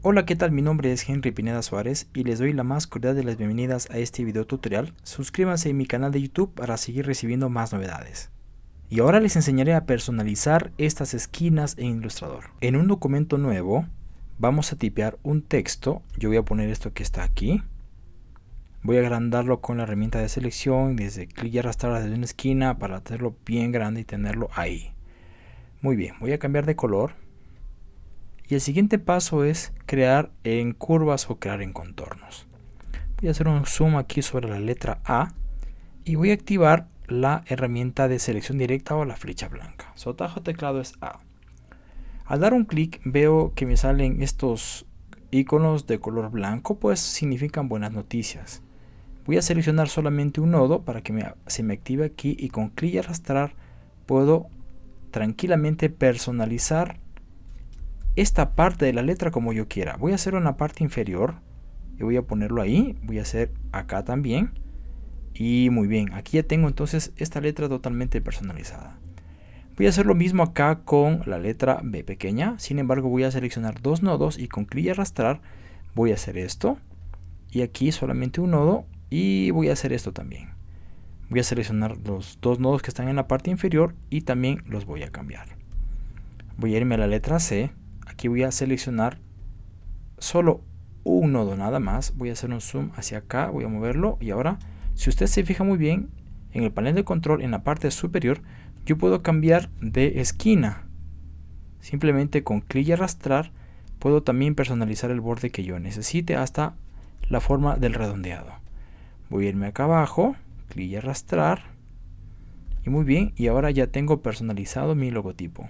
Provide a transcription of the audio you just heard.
Hola, ¿qué tal? Mi nombre es Henry Pineda Suárez y les doy la más cordial de las bienvenidas a este video tutorial. Suscríbanse a mi canal de YouTube para seguir recibiendo más novedades. Y ahora les enseñaré a personalizar estas esquinas en Illustrator. En un documento nuevo vamos a tipear un texto. Yo voy a poner esto que está aquí. Voy a agrandarlo con la herramienta de selección desde clic y arrastrar desde una esquina para hacerlo bien grande y tenerlo ahí. Muy bien, voy a cambiar de color y el siguiente paso es crear en curvas o crear en contornos. Voy a hacer un zoom aquí sobre la letra A y voy a activar la herramienta de selección directa o la flecha blanca. Su atajo teclado es A. Al dar un clic veo que me salen estos iconos de color blanco, pues significan buenas noticias. Voy a seleccionar solamente un nodo para que se me active aquí y con clic y arrastrar puedo tranquilamente personalizar esta parte de la letra como yo quiera. Voy a hacer una parte inferior y voy a ponerlo ahí. Voy a hacer acá también. Y muy bien, aquí ya tengo entonces esta letra totalmente personalizada. Voy a hacer lo mismo acá con la letra B pequeña. Sin embargo, voy a seleccionar dos nodos y con clic y arrastrar voy a hacer esto. Y aquí solamente un nodo y voy a hacer esto también. Voy a seleccionar los dos nodos que están en la parte inferior y también los voy a cambiar. Voy a irme a la letra C aquí voy a seleccionar solo un nodo nada más. Voy a hacer un zoom hacia acá voy a moverlo. Y ahora si usted se fija muy bien en el panel de control en la parte superior yo puedo cambiar de esquina. Simplemente con clic y arrastrar puedo también personalizar el borde que yo necesite hasta la forma del redondeado. Voy a irme acá abajo clic y arrastrar. Y muy bien y ahora ya tengo personalizado mi logotipo